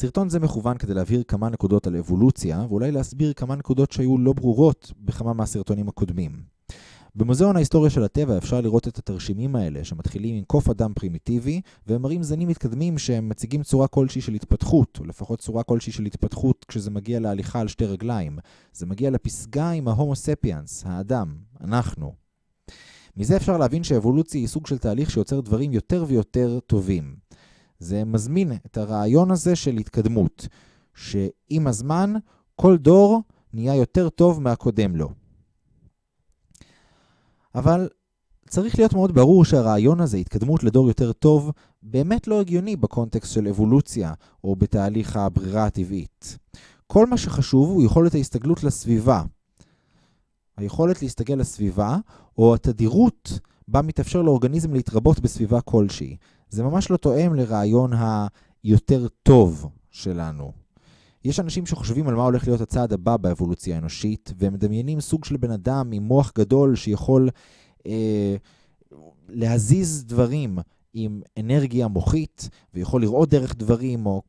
סרטון זה מכוון כדי להבהיר כמה נקודות על אבולוציה, ואולי להסביר כמה נקודות שהיו לא ברורות בכמה מהסרטונים הקודמים. במוזיאון ההיסטוריה של הטבע אפשר לראות את התרשימים האלה, שמתחילים עם קוף אדם פרימיטיבי, והם מראים זנים מתקדמים שהם מציגים צורה כלשהי של התפתחות, או לפחות צורה כלשהי של התפתחות כשזה מגיע להליכה על שתי רגליים. זה מגיע לפסגה עם ההומו ספיאנס, האדם, אנחנו. מזה אפשר להבין שאבולוציה היא סוג של תהליך שיוצר דברים יותר ויותר טובים. זה מזמין את הרעיון הזה של התקדמות, שעם הזמן כל דור נהיה יותר טוב מהקודם לו. אבל צריך להיות מאוד ברור שהרעיון הזה, התקדמות לדור יותר טוב, באמת לא הגיוני בקונטקסט של אבולוציה או בתהליך הברירה הטבעית. כל מה שחשוב הוא יכולת ההסתגלות לסביבה. היכולת להסתגל לסביבה, או התדירות בה מתאפשר לאורגניזם להתרבות בסביבה כלשהי. זה ממש לא תואם לרעיון היותר טוב שלנו. יש אנשים שחושבים על מה הולך להיות הצעד הבא באבולוציה האנושית, והם מדמיינים סוג של בן אדם עם מוח גדול שיכול אה, להזיז דברים עם אנרגיה מוחית, ויכול לראות דרך דברים או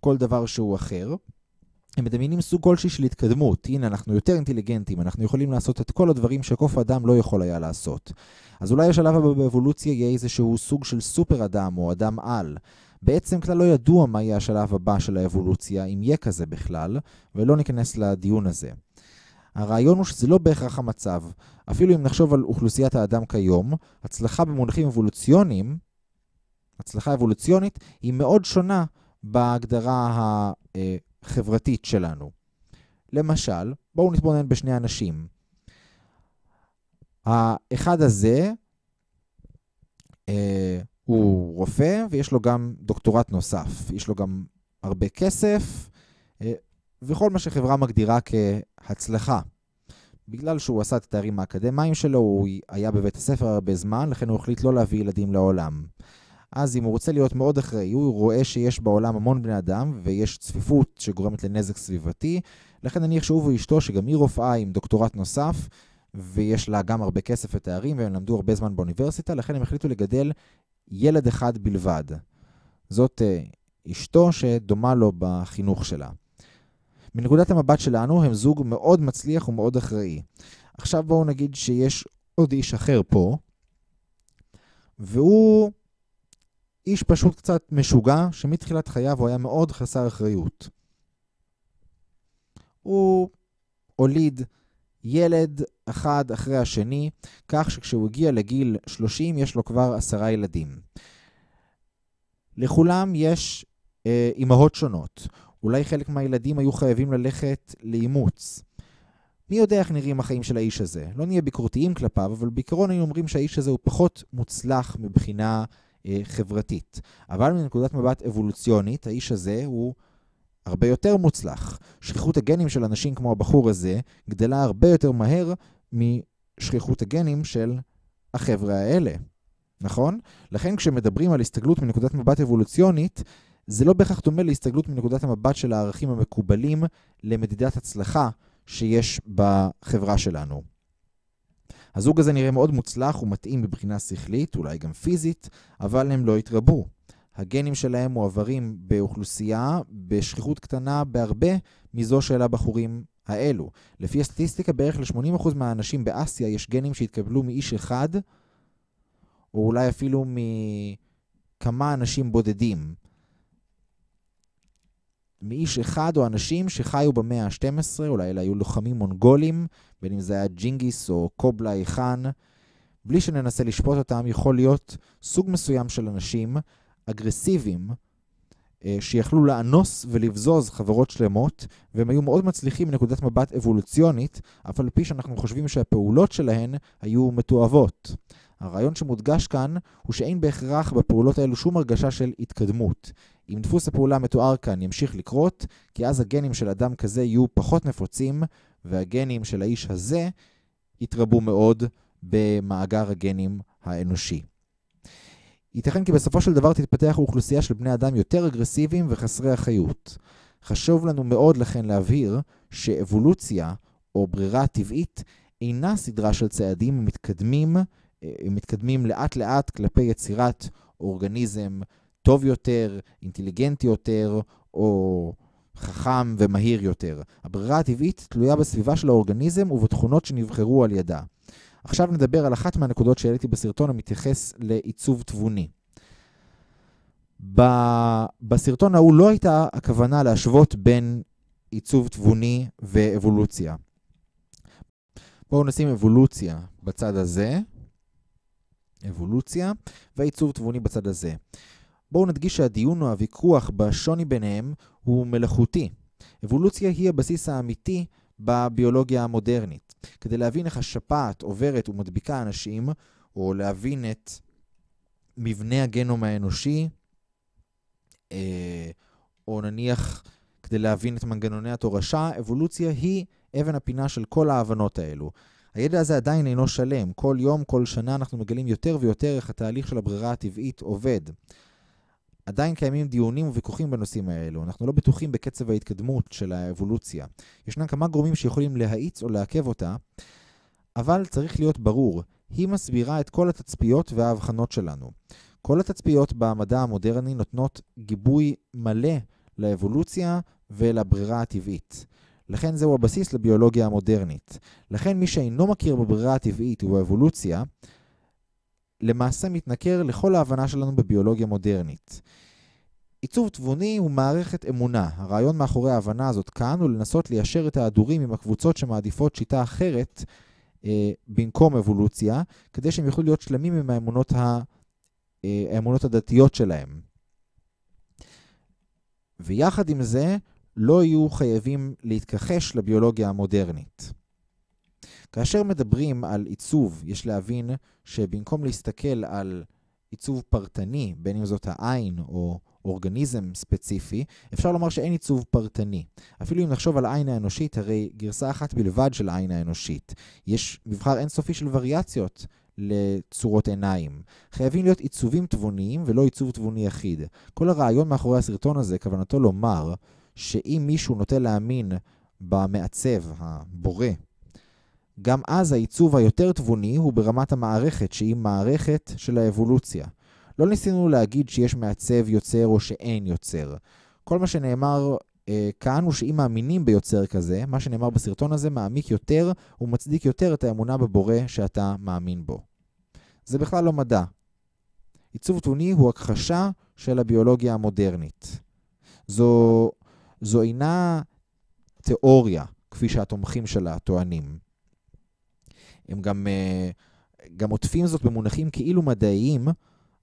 כל דבר שהוא אחר. הם מדמיינים סוג כלשהי של התקדמות. הנה, אנחנו יותר אינטליגנטים, אנחנו יכולים לעשות את כל הדברים שקוף אדם לא יכול היה לעשות. אז אולי השלב הבא באבולוציה יהיה איזשהו סוג של סופר אדם או אדם על. בעצם כלל לא ידוע מה יהיה השלב הבא של האבולוציה, אם יהיה כזה בכלל, ולא ניכנס לדיון הזה. הרעיון הוא שזה לא בהכרח המצב. אפילו אם נחשוב על אוכלוסיית האדם כיום, הצלחה במונחים אבולוציוניים, הצלחה אבולוציונית, היא מאוד שונה בהגדרה החברתית שלנו. למשל, בואו נתבונן בשני אנשים. האחד הזה, אה, הוא רופא ויש לו גם דוקטורט נוסף. יש לו גם הרבה כסף אה, וכל מה שחברה מגדירה כהצלחה. בגלל שהוא עשה את התארים האקדמיים שלו, הוא היה בבית הספר הרבה זמן, לכן הוא החליט לא להביא ילדים לעולם. אז אם הוא רוצה להיות מאוד אחראי, הוא רואה שיש בעולם המון בני אדם ויש צפיפות שגורמת לנזק סביבתי, לכן נניח שהוא ואשתו, שגם היא רופאה עם דוקטורט נוסף, ויש לה גם הרבה כסף ותארים, והם למדו הרבה זמן באוניברסיטה, לכן הם החליטו לגדל ילד אחד בלבד. זאת uh, אשתו שדומה לו בחינוך שלה. מנקודת המבט שלנו הם זוג מאוד מצליח ומאוד אחראי. עכשיו בואו נגיד שיש עוד איש אחר פה, והוא איש פשוט קצת משוגע, שמתחילת חייו הוא היה מאוד חסר אחריות. הוא הוליד ילד אחד אחרי השני, כך שכשהוא הגיע לגיל 30 יש לו כבר עשרה ילדים. לכולם יש אה, אימהות שונות. אולי חלק מהילדים היו חייבים ללכת לאימוץ. מי יודע איך נראים החיים של האיש הזה? לא נהיה ביקורתיים כלפיו, אבל בעיקרון היינו אומרים שהאיש הזה הוא פחות מוצלח מבחינה חברתית. אבל מנקודת מבט אבולוציונית, האיש הזה הוא הרבה יותר מוצלח. שכיחות הגנים של אנשים כמו הבחור הזה גדלה הרבה יותר מהר משכיחות הגנים של החבר'ה האלה, נכון? לכן כשמדברים על הסתגלות מנקודת מבט אבולוציונית, זה לא בהכרח דומה להסתגלות מנקודת המבט של הערכים המקובלים למדידת הצלחה שיש בחברה שלנו. הזוג הזה נראה מאוד מוצלח ומתאים מבחינה שכלית, אולי גם פיזית, אבל הם לא התרבו. הגנים שלהם מועברים באוכלוסייה בשכיחות קטנה בהרבה מזו של הבחורים האלו. לפי הסטטיסטיקה, בערך ל-80% מהאנשים באסיה יש גנים שהתקבלו מאיש אחד, או אולי אפילו מכמה אנשים בודדים. מאיש אחד או אנשים שחיו במאה ה-12, אולי אלה היו לוחמים מונגולים, בין אם זה היה ג'ינגיס או קובלאי חאן. בלי שננסה לשפוט אותם, יכול להיות סוג מסוים של אנשים אגרסיביים אה, שיכלו לאנוס ולבזוז חברות שלמות, והם היו מאוד מצליחים מנקודת מבט אבולוציונית, אף על פי שאנחנו חושבים שהפעולות שלהן היו מתועבות. הרעיון שמודגש כאן הוא שאין בהכרח בפעולות האלו שום הרגשה של התקדמות. אם דפוס הפעולה המתואר כאן ימשיך לקרות, כי אז הגנים של אדם כזה יהיו פחות נפוצים, והגנים של האיש הזה יתרבו מאוד במאגר הגנים האנושי. ייתכן כי בסופו של דבר תתפתח אוכלוסייה של בני אדם יותר אגרסיביים וחסרי אחריות. חשוב לנו מאוד לכן להבהיר שאבולוציה, או ברירה טבעית, אינה סדרה של צעדים מתקדמים, מתקדמים לאט לאט כלפי יצירת אורגניזם טוב יותר, אינטליגנטי יותר, או חכם ומהיר יותר. הברירה הטבעית תלויה בסביבה של האורגניזם ובתכונות שנבחרו על ידה. עכשיו נדבר על אחת מהנקודות שהעליתי בסרטון המתייחס לעיצוב תבוני. בסרטון ההוא לא הייתה הכוונה להשוות בין עיצוב תבוני ואבולוציה. בואו נשים אבולוציה בצד הזה, אבולוציה, והעיצוב תבוני בצד הזה. בואו נדגיש שהדיון או הוויכוח בשוני ביניהם הוא מלאכותי. אבולוציה היא הבסיס האמיתי בביולוגיה המודרנית. כדי להבין איך השפעת עוברת ומדביקה אנשים, או להבין את מבנה הגנום האנושי, אה, או נניח כדי להבין את מנגנוני התורשה, אבולוציה היא אבן הפינה של כל ההבנות האלו. הידע הזה עדיין אינו שלם. כל יום, כל שנה אנחנו מגלים יותר ויותר איך התהליך של הברירה הטבעית עובד. עדיין קיימים דיונים וויכוחים בנושאים האלו. אנחנו לא בטוחים בקצב ההתקדמות של האבולוציה. ישנם כמה גורמים שיכולים להאיץ או לעכב אותה, אבל צריך להיות ברור, היא מסבירה את כל התצפיות וההבחנות שלנו. כל התצפיות במדע המודרני נותנות גיבוי מלא לאבולוציה ולברירה הטבעית. לכן זהו הבסיס לביולוגיה המודרנית. לכן מי שאינו מכיר בברירה הטבעית ובאבולוציה, למעשה מתנכר לכל ההבנה שלנו בביולוגיה מודרנית. עיצוב תבוני הוא מערכת אמונה. הרעיון מאחורי ההבנה הזאת כאן הוא לנסות ליישר את ההדורים עם הקבוצות שמעדיפות שיטה אחרת אה, במקום אבולוציה, כדי שהם יוכלו להיות שלמים עם האמונות, ה, אה, האמונות הדתיות שלהם. ויחד עם זה, לא יהיו חייבים להתכחש לביולוגיה המודרנית. כאשר מדברים על עיצוב, יש להבין שבמקום להסתכל על עיצוב פרטני, בין אם זאת העין או אורגניזם ספציפי, אפשר לומר שאין עיצוב פרטני. אפילו אם נחשוב על העין האנושית, הרי גרסה אחת בלבד של העין האנושית. יש מבחר אינסופי של וריאציות לצורות עיניים. חייבים להיות עיצובים תבוניים ולא עיצוב תבוני יחיד. כל הרעיון מאחורי הסרטון הזה, כוונתו לומר שאם מישהו נוטה להאמין במעצב, הבורא, גם אז העיצוב היותר תבוני הוא ברמת המערכת, שהיא מערכת של האבולוציה. לא ניסינו להגיד שיש מעצב יוצר או שאין יוצר. כל מה שנאמר אה, כאן הוא שאם מאמינים ביוצר כזה, מה שנאמר בסרטון הזה מעמיק יותר ומצדיק יותר את האמונה בבורא שאתה מאמין בו. זה בכלל לא מדע. עיצוב תבוני הוא הכחשה של הביולוגיה המודרנית. זו, זו אינה תיאוריה, כפי שהתומכים שלה טוענים. הם גם, אה, גם עוטפים זאת במונחים כאילו מדעיים,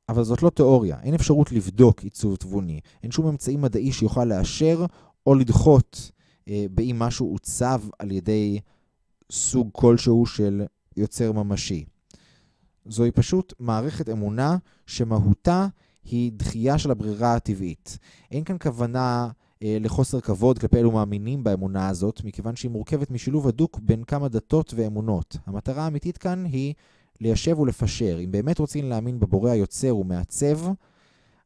אבל זאת לא תיאוריה. אין אפשרות לבדוק עיצוב תבוני. אין שום אמצעי מדעי שיוכל לאשר או לדחות אה, באם משהו עוצב על ידי סוג כלשהו של יוצר ממשי. זוהי פשוט מערכת אמונה שמהותה היא דחייה של הברירה הטבעית. אין כאן כוונה לחוסר כבוד כלפי אלו מאמינים באמונה הזאת, מכיוון שהיא מורכבת משילוב הדוק בין כמה דתות ואמונות. המטרה האמיתית כאן היא ליישב ולפשר. אם באמת רוצים להאמין בבורא היוצר ומעצב,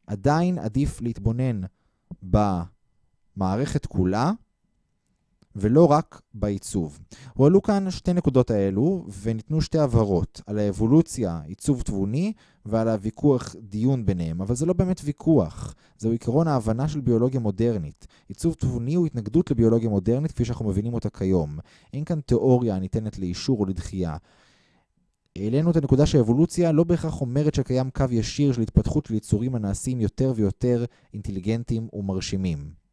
עדיין עדיף להתבונן במערכת כולה, ולא רק בעיצוב. הועלו כאן שתי נקודות האלו, וניתנו שתי הבהרות, על האבולוציה, עיצוב תבוני, ועל הוויכוח דיון ביניהם, אבל זה לא באמת ויכוח, זהו עיקרון ההבנה של ביולוגיה מודרנית. עיצוב תבוני הוא התנגדות לביולוגיה מודרנית כפי שאנחנו מבינים אותה כיום. אין כאן תיאוריה הניתנת לאישור או לדחייה. העלינו את הנקודה שהאבולוציה לא בהכרח אומרת שקיים קו ישיר של התפתחות של יצורים הנעשים יותר ויותר אינטליגנטיים ומרשימים.